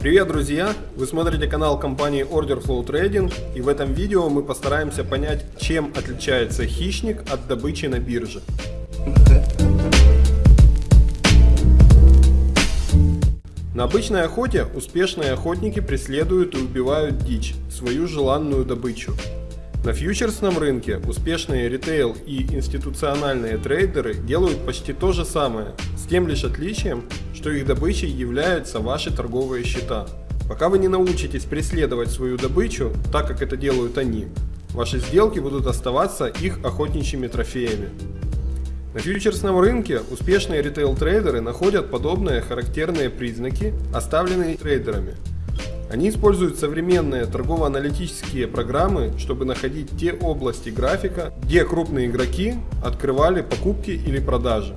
Привет, друзья! Вы смотрите канал компании Order Flow Trading и в этом видео мы постараемся понять, чем отличается хищник от добычи на бирже. На обычной охоте успешные охотники преследуют и убивают дичь, свою желанную добычу. На фьючерсном рынке успешные ритейл и институциональные трейдеры делают почти то же самое, с тем лишь отличием, что их добычей являются ваши торговые счета. Пока вы не научитесь преследовать свою добычу, так как это делают они, ваши сделки будут оставаться их охотничьими трофеями. На фьючерсном рынке успешные ритейл-трейдеры находят подобные характерные признаки, оставленные трейдерами – они используют современные торгово-аналитические программы, чтобы находить те области графика, где крупные игроки открывали покупки или продажи.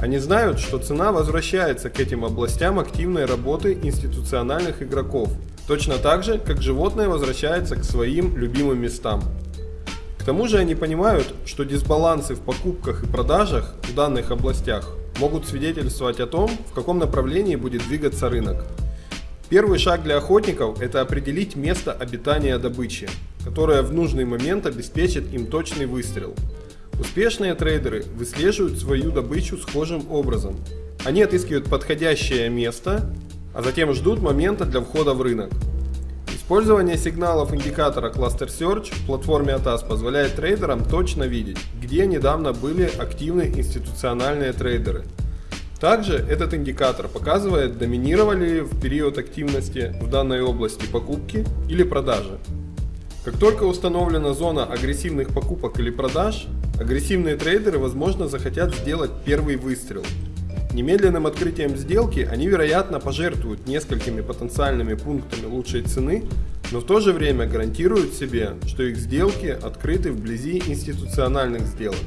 Они знают, что цена возвращается к этим областям активной работы институциональных игроков, точно так же, как животное возвращается к своим любимым местам. К тому же они понимают, что дисбалансы в покупках и продажах в данных областях могут свидетельствовать о том, в каком направлении будет двигаться рынок. Первый шаг для охотников – это определить место обитания добычи, которое в нужный момент обеспечит им точный выстрел. Успешные трейдеры выслеживают свою добычу схожим образом. Они отыскивают подходящее место, а затем ждут момента для входа в рынок. Использование сигналов индикатора Cluster Search в платформе ATAS позволяет трейдерам точно видеть, где недавно были активны институциональные трейдеры – также этот индикатор показывает, доминировали ли в период активности в данной области покупки или продажи. Как только установлена зона агрессивных покупок или продаж, агрессивные трейдеры возможно захотят сделать первый выстрел. Немедленным открытием сделки они вероятно пожертвуют несколькими потенциальными пунктами лучшей цены, но в то же время гарантируют себе, что их сделки открыты вблизи институциональных сделок.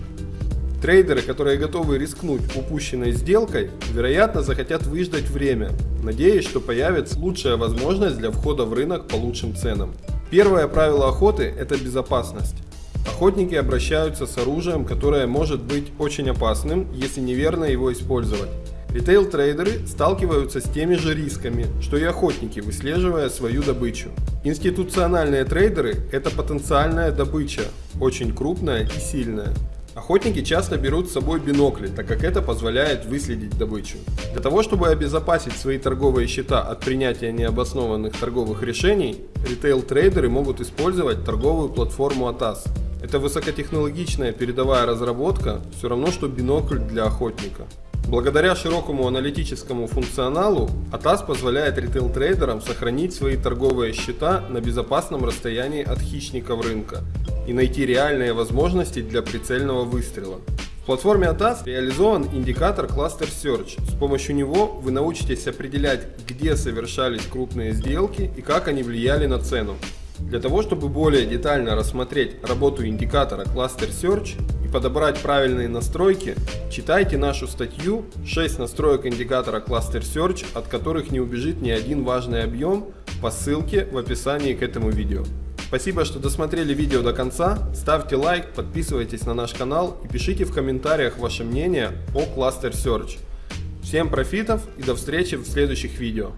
Трейдеры, которые готовы рискнуть упущенной сделкой, вероятно захотят выждать время, надеясь, что появится лучшая возможность для входа в рынок по лучшим ценам. Первое правило охоты – это безопасность. Охотники обращаются с оружием, которое может быть очень опасным, если неверно его использовать. Ритейл-трейдеры сталкиваются с теми же рисками, что и охотники, выслеживая свою добычу. Институциональные трейдеры – это потенциальная добыча, очень крупная и сильная. Охотники часто берут с собой бинокли, так как это позволяет выследить добычу. Для того, чтобы обезопасить свои торговые счета от принятия необоснованных торговых решений, ритейл-трейдеры могут использовать торговую платформу ATAS. Это высокотехнологичная передовая разработка, все равно что бинокль для охотника. Благодаря широкому аналитическому функционалу, ATAS позволяет ритейл-трейдерам сохранить свои торговые счета на безопасном расстоянии от хищников рынка и найти реальные возможности для прицельного выстрела. В платформе ATAS реализован индикатор Cluster Search. С помощью него вы научитесь определять, где совершались крупные сделки и как они влияли на цену. Для того, чтобы более детально рассмотреть работу индикатора Cluster Search и подобрать правильные настройки, читайте нашу статью 6 настроек индикатора Cluster Search, от которых не убежит ни один важный объем по ссылке в описании к этому видео. Спасибо, что досмотрели видео до конца. Ставьте лайк, подписывайтесь на наш канал и пишите в комментариях ваше мнение о Cluster Search. Всем профитов и до встречи в следующих видео.